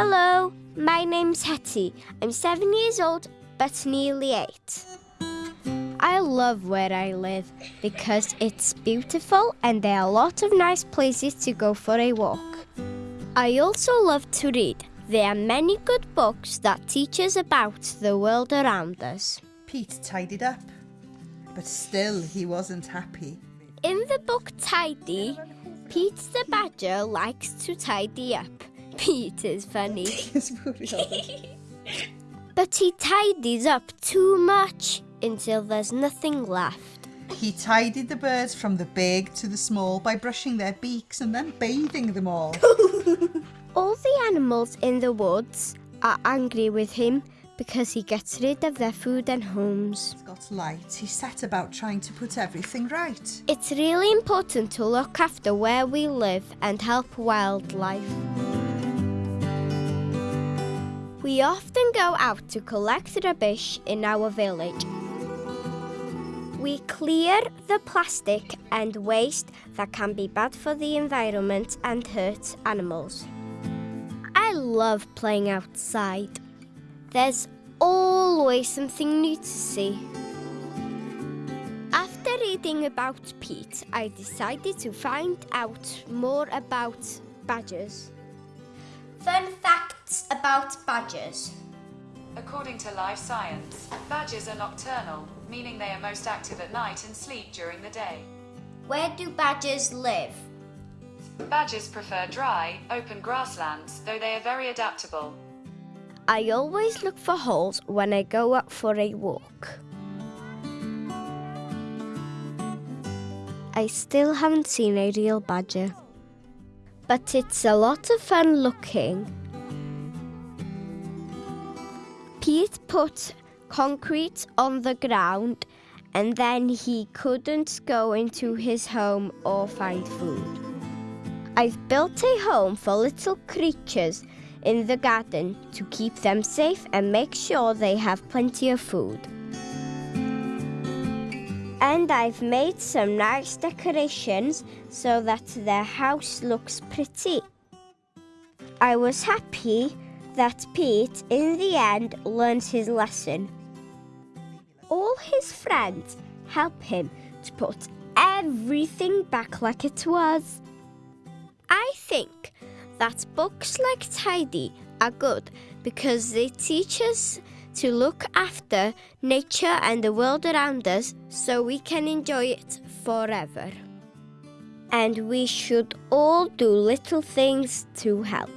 Hello, my name's Hetty. I'm seven years old, but nearly eight. I love where I live because it's beautiful and there are a lot of nice places to go for a walk. I also love to read. There are many good books that teach us about the world around us. Pete tidied up, but still he wasn't happy. In the book Tidy, Pete the Badger likes to tidy up. Pete is funny. But he tidies up too much until there's nothing left. He tidied the birds from the big to the small by brushing their beaks and then bathing them all. All the animals in the woods are angry with him because he gets rid of their food and homes. He's got light. He set about trying to put everything right. It's really important to look after where we live and help wildlife. We often go out to collect rubbish in our village. We clear the plastic and waste that can be bad for the environment and hurt animals. I love playing outside. There's always something new to see. After reading about Pete, I decided to find out more about badgers. Fun facts about badgers. According to Live Science, badgers are nocturnal, meaning they are most active at night and sleep during the day. Where do badgers live? Badgers prefer dry, open grasslands, though they are very adaptable. I always look for holes when I go out for a walk. I still haven't seen a real badger. But it's a lot of fun looking. Pete put concrete on the ground and then he couldn't go into his home or find food. I've built a home for little creatures in the garden to keep them safe and make sure they have plenty of food. And I've made some nice decorations so that their house looks pretty. I was happy that Pete, in the end, learns his lesson. All his friends help him to put everything back like it was. I think that books like Tidy are good because they teach us to look after nature and the world around us so we can enjoy it forever. And we should all do little things to help.